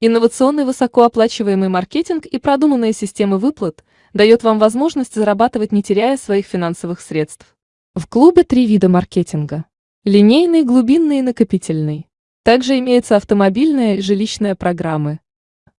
Инновационный высокооплачиваемый маркетинг и продуманные системы выплат дает вам возможность зарабатывать, не теряя своих финансовых средств. В клубе три вида маркетинга. Линейный, глубинный и накопительный. Также имеются автомобильная и жилищная программы.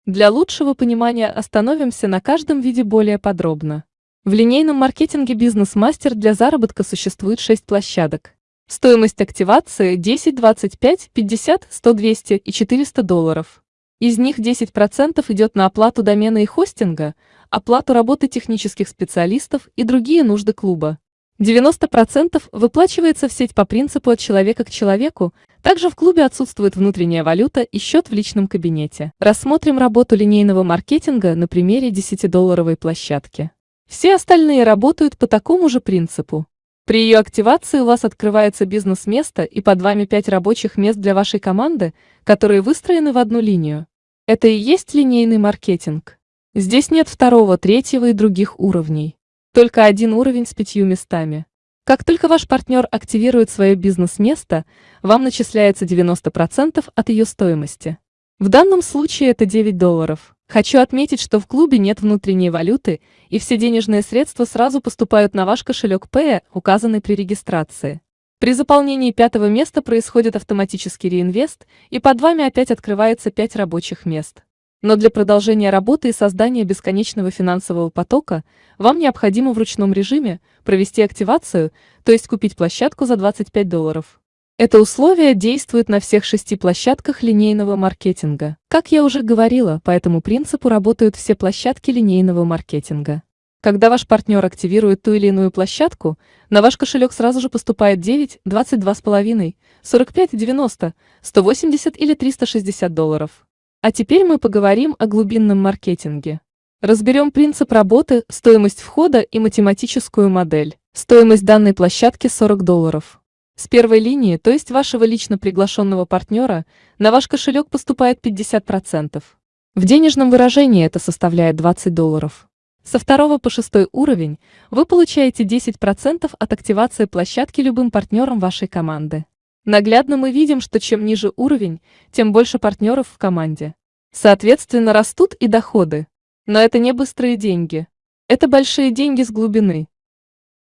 Для лучшего понимания остановимся на каждом виде более подробно. В линейном маркетинге «Бизнес-мастер» для заработка существует 6 площадок. Стоимость активации 10, 25, 50, 100, 200 и 400 долларов. Из них 10% идет на оплату домена и хостинга, оплату работы технических специалистов и другие нужды клуба. 90% выплачивается в сеть по принципу от человека к человеку, также в клубе отсутствует внутренняя валюта и счет в личном кабинете. Рассмотрим работу линейного маркетинга на примере 10-долларовой площадки. Все остальные работают по такому же принципу. При ее активации у вас открывается бизнес-место и под вами 5 рабочих мест для вашей команды, которые выстроены в одну линию. Это и есть линейный маркетинг. Здесь нет второго, третьего и других уровней. Только один уровень с пятью местами. Как только ваш партнер активирует свое бизнес-место, вам начисляется 90% от ее стоимости. В данном случае это 9 долларов. Хочу отметить, что в клубе нет внутренней валюты, и все денежные средства сразу поступают на ваш кошелек Pay, указанный при регистрации. При заполнении пятого места происходит автоматический реинвест, и под вами опять открывается 5 рабочих мест. Но для продолжения работы и создания бесконечного финансового потока вам необходимо в ручном режиме провести активацию, то есть купить площадку за 25 долларов. Это условие действует на всех шести площадках линейного маркетинга. Как я уже говорила, по этому принципу работают все площадки линейного маркетинга. Когда ваш партнер активирует ту или иную площадку, на ваш кошелек сразу же поступает 9, 22,5, 45, 90, 180 или 360 долларов. А теперь мы поговорим о глубинном маркетинге. Разберем принцип работы, стоимость входа и математическую модель. Стоимость данной площадки 40 долларов. С первой линии, то есть вашего лично приглашенного партнера, на ваш кошелек поступает 50%. В денежном выражении это составляет 20 долларов. Со второго по шестой уровень вы получаете 10% от активации площадки любым партнером вашей команды. Наглядно мы видим, что чем ниже уровень, тем больше партнеров в команде. Соответственно, растут и доходы. Но это не быстрые деньги. Это большие деньги с глубины.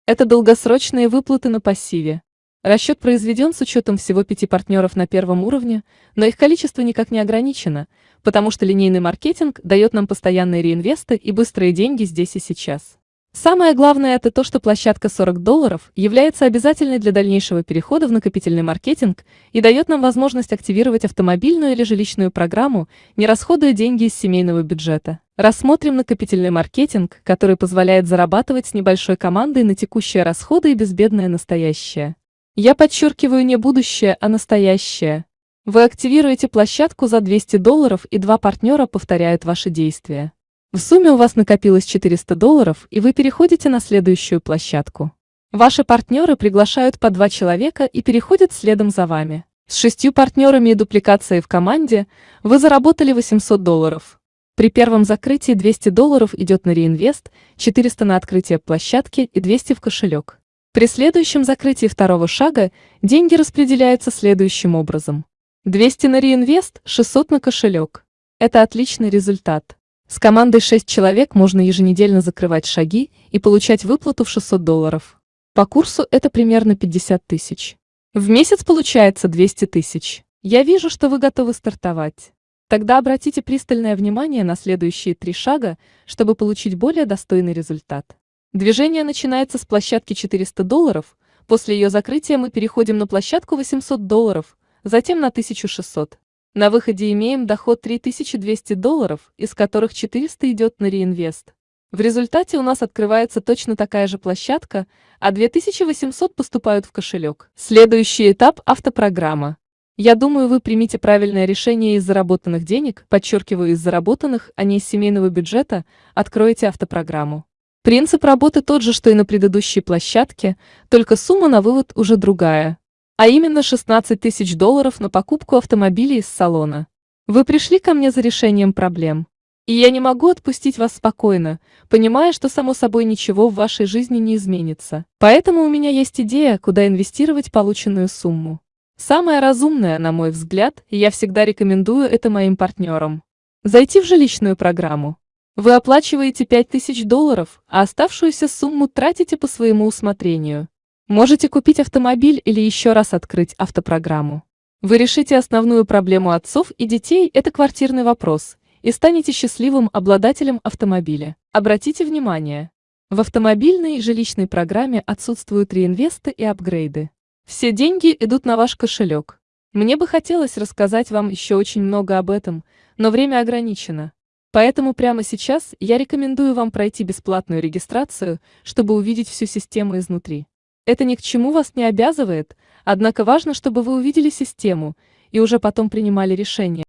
Это долгосрочные выплаты на пассиве. Расчет произведен с учетом всего пяти партнеров на первом уровне, но их количество никак не ограничено, потому что линейный маркетинг дает нам постоянные реинвесты и быстрые деньги здесь и сейчас. Самое главное это то, что площадка 40 долларов является обязательной для дальнейшего перехода в накопительный маркетинг и дает нам возможность активировать автомобильную или жилищную программу, не расходуя деньги из семейного бюджета. Рассмотрим накопительный маркетинг, который позволяет зарабатывать с небольшой командой на текущие расходы и безбедное настоящее. Я подчеркиваю не будущее, а настоящее. Вы активируете площадку за 200 долларов и два партнера повторяют ваши действия. В сумме у вас накопилось 400 долларов, и вы переходите на следующую площадку. Ваши партнеры приглашают по два человека и переходят следом за вами. С шестью партнерами и дупликацией в команде вы заработали 800 долларов. При первом закрытии 200 долларов идет на реинвест, 400 на открытие площадки и 200 в кошелек. При следующем закрытии второго шага деньги распределяются следующим образом. 200 на реинвест, 600 на кошелек. Это отличный результат. С командой 6 человек можно еженедельно закрывать шаги и получать выплату в 600 долларов. По курсу это примерно 50 тысяч. В месяц получается 200 тысяч. Я вижу, что вы готовы стартовать. Тогда обратите пристальное внимание на следующие три шага, чтобы получить более достойный результат. Движение начинается с площадки 400 долларов, после ее закрытия мы переходим на площадку 800 долларов, затем на 1600. На выходе имеем доход 3200 долларов, из которых 400 идет на реинвест. В результате у нас открывается точно такая же площадка, а 2800 поступают в кошелек. Следующий этап – автопрограмма. Я думаю, вы примите правильное решение из заработанных денег, подчеркиваю, из заработанных, а не из семейного бюджета, откроете автопрограмму. Принцип работы тот же, что и на предыдущей площадке, только сумма на вывод уже другая. А именно 16 тысяч долларов на покупку автомобиля из салона. Вы пришли ко мне за решением проблем. И я не могу отпустить вас спокойно, понимая, что само собой ничего в вашей жизни не изменится. Поэтому у меня есть идея, куда инвестировать полученную сумму. Самое разумное, на мой взгляд, и я всегда рекомендую это моим партнерам. Зайти в жилищную программу. Вы оплачиваете 5000 долларов, а оставшуюся сумму тратите по своему усмотрению. Можете купить автомобиль или еще раз открыть автопрограмму. Вы решите основную проблему отцов и детей – это квартирный вопрос, и станете счастливым обладателем автомобиля. Обратите внимание, в автомобильной и жилищной программе отсутствуют реинвесты и апгрейды. Все деньги идут на ваш кошелек. Мне бы хотелось рассказать вам еще очень много об этом, но время ограничено. Поэтому прямо сейчас я рекомендую вам пройти бесплатную регистрацию, чтобы увидеть всю систему изнутри. Это ни к чему вас не обязывает, однако важно, чтобы вы увидели систему и уже потом принимали решение.